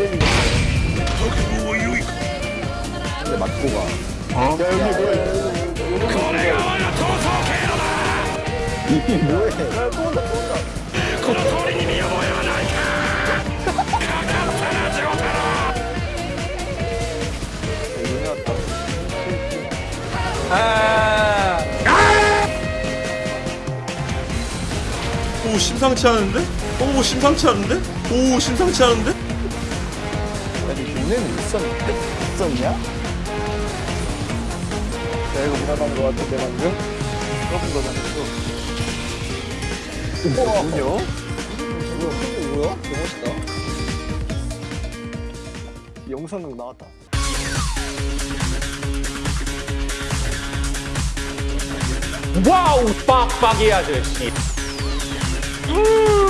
근데 맞고 가 어? 야 여기 뭐야 이게 뭐야? 또 아. 오 심상치 않은데? 오 심상치 않은데? 오 심상치 않은데? 아니 눈에는 있었는데? 있었냐? 이거 무난한 거 같은데 방금? 떠본 거잖아 또 눈이요? 뭐야? 뭐야? 너무 멋있다 영상 나왔다 와우 빡빡이 아저씨 음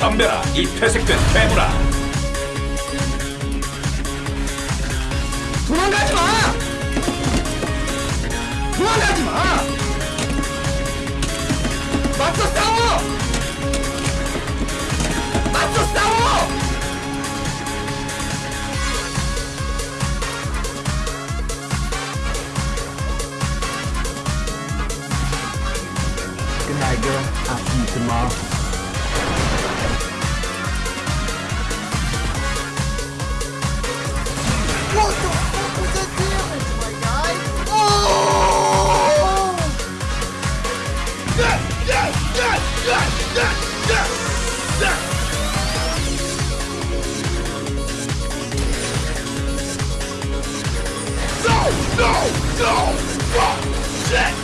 덤벼라 이 퇴색된 괴물아 도망가지 마! 도망가지 마! 맞서 싸워! 맞서 싸워! Good night, girl. I'll see you tomorrow. Set!